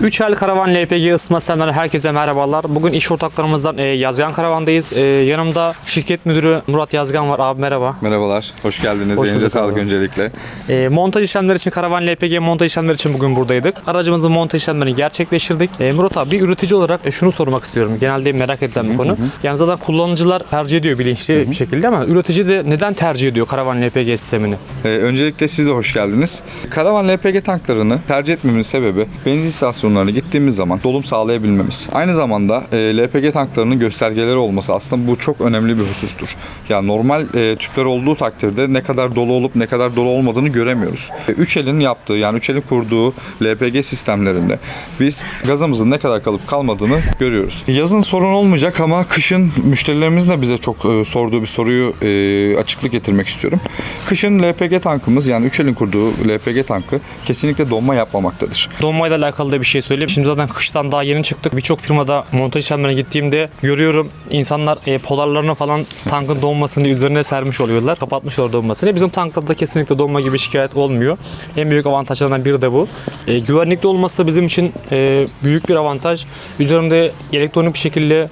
3 el karavan LPG ısıtma sistemleri herkese merhabalar. Bugün iş ortaklarımızdan e, Yazgan Karavan'dayız. E, yanımda şirket müdürü Murat Yazgan var. Abi merhaba. Merhabalar, hoş geldiniz. Hoş Elinize sağlık abi. öncelikle. E, montaj işlemleri için karavan LPG montaj işlemleri için bugün buradaydık. Aracımızın montaj işlemlerini gerçekleştirdik. E, Murat abi bir üretici olarak e, şunu sormak istiyorum. Genelde merak edilen bir konu. Yani zaten kullanıcılar tercih ediyor bilinçli bir şekilde ama üretici de neden tercih ediyor karavan LPG sistemini? Ee, öncelikle siz de hoş geldiniz. Karavan LPG tanklarını tercih etmemin sebebi benzin istasyonlarına gittiğimiz zaman dolum sağlayabilmemiz. Aynı zamanda e, LPG tanklarının göstergeleri olması aslında bu çok önemli bir husustur. Yani normal e, tüpler olduğu takdirde ne kadar dolu olup ne kadar dolu olmadığını göremiyoruz. E, Üç elin yaptığı yani üç elin kurduğu LPG sistemlerinde biz gazımızın ne kadar kalıp kalmadığını görüyoruz. Yazın sorun olmayacak ama kışın müşterilerimizin de bize çok e, sorduğu bir soruyu e, açıklık getirmek istiyorum. Kışın LPG tankımız yani üç elin kurduğu LPG tankı kesinlikle donma yapmamaktadır. Donmayla alakalı da bir şey söyleyeyim. Şimdi zaten kıştan daha yeni çıktık. Birçok firmada montaj işlemlerine gittiğimde görüyorum insanlar e, polarlarını falan tankın donmasını üzerine sermiş oluyorlar. Kapatmışlar donmasını. Bizim tanklarda kesinlikle donma gibi şikayet olmuyor. En büyük avantajlarından biri de bu. E, güvenlikli olması da bizim için e, büyük bir avantaj. Üzerimde elektronik bir şekilde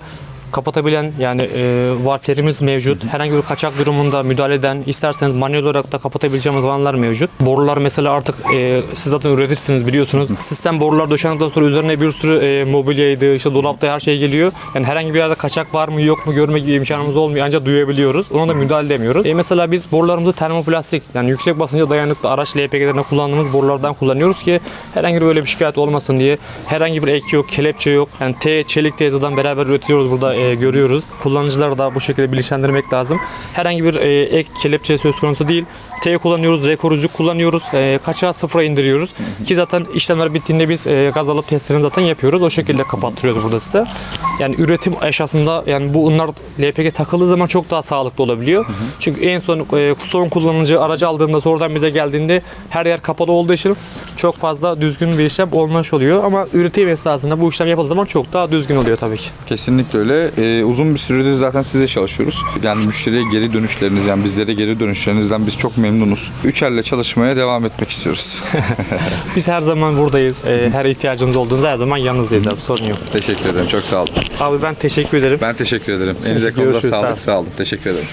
kapatabilen yani e, valflerimiz mevcut. Herhangi bir kaçak durumunda müdahale eden, isterseniz manuel olarak da kapatabileceğimiz alanlar mevcut. Borular mesela artık e, siz zaten üreticisiniz biliyorsunuz. Sistem borular döşendikten sonra üzerine bir sürü e, mobilyaydı, işte dolapta her şey geliyor. Yani herhangi bir yerde kaçak var mı yok mu görme gibi imkanımız olmuyor ancak duyabiliyoruz. Ona da müdahale edemiyoruz. E, mesela biz borularımızı termoplastik yani yüksek basınca dayanıklı araç LPG'lerinde kullandığımız borulardan kullanıyoruz ki herhangi böyle bir şikayet olmasın diye. Herhangi bir ek yok, kelepçe yok. Yani T çelik teyzeden beraber üretiyoruz burada e, görüyoruz. Kullanıcıları da bu şekilde bilinçlendirmek lazım. Herhangi bir e, ek kelepçe söz konusu değil. T kullanıyoruz, R koruyucu kullanıyoruz. E, kaçağı sıfıra indiriyoruz. Ki zaten işlemler bittiğinde biz e, gaz alıp testlerini zaten yapıyoruz. O şekilde kapattırıyoruz burada size. Yani üretim aşamasında yani bu ınlar LPG takıldığı zaman çok daha sağlıklı olabiliyor. Çünkü en son e, son kullanıcı aracı aldığında sonradan bize geldiğinde her yer kapalı olduğu için çok fazla düzgün bir işlem olmuş oluyor. Ama üretim esnasında bu işlem yapıldığı zaman çok daha düzgün oluyor tabii ki. Kesinlikle öyle. Ee, uzun bir süredir zaten size çalışıyoruz. Yani müşteriye geri dönüşleriniz yani bizlere geri dönüşlerinizden biz çok memnunuz. Üç elle çalışmaya devam etmek istiyoruz. Biz her zaman buradayız. Ee, her ihtiyacınız olduğunda her zaman yanınızdayız abi. Sorun yok. teşekkür ederim. Çok sağ olun. Abi ben teşekkür ederim. Ben teşekkür ederim. Elinize konuda sağlık. Sağ olun. Teşekkür ederim.